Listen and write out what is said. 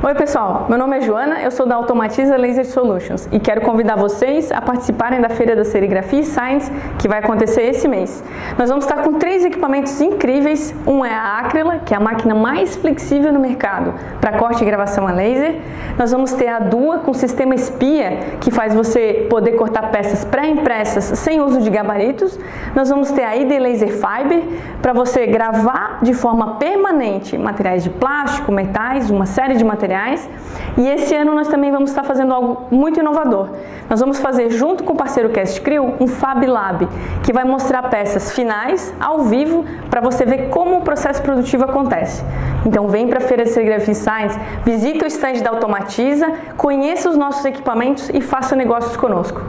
Oi pessoal, meu nome é Joana, eu sou da Automatiza Laser Solutions e quero convidar vocês a participarem da Feira da Serigrafia e Science que vai acontecer esse mês. Nós vamos estar com três equipamentos incríveis, um é a Acryla, que é a máquina mais flexível no mercado para corte e gravação a laser. Nós vamos ter a Dua com sistema espia, que faz você poder cortar peças pré-impressas sem uso de gabaritos. Nós vamos ter a ID Laser Fiber, para você gravar de forma permanente materiais de plástico, metais, uma série de materiais materiais. E esse ano nós também vamos estar fazendo algo muito inovador. Nós vamos fazer, junto com o parceiro Cast Crew, um Fab Lab, que vai mostrar peças finais, ao vivo, para você ver como o processo produtivo acontece. Então vem para a Feira de Serigrafia Science, visita o stand da Automatiza, conheça os nossos equipamentos e faça negócios conosco.